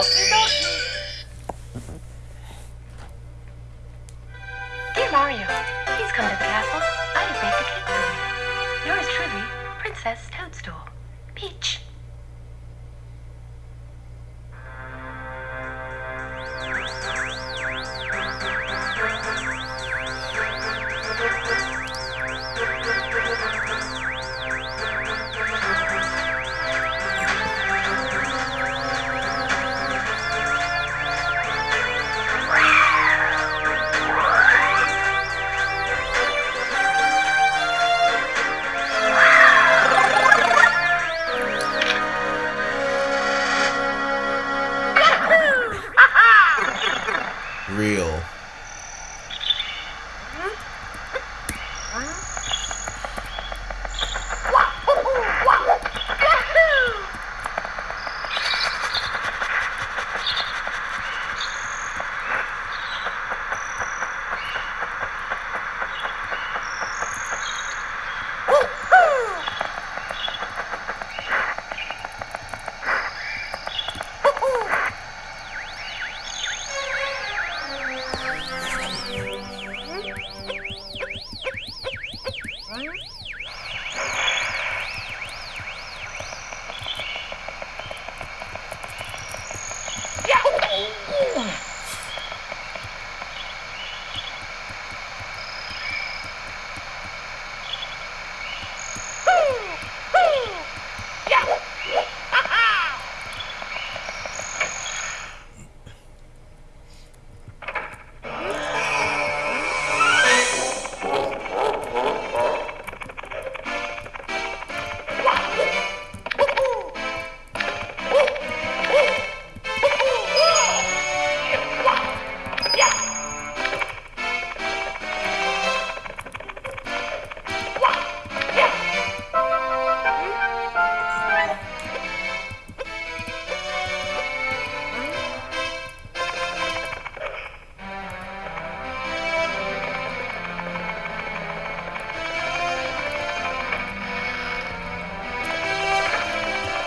Okie dokie. Dear Mario, please come to the castle. I have baked a cake for you. Yours truly, Princess Toadstool. Peach. real.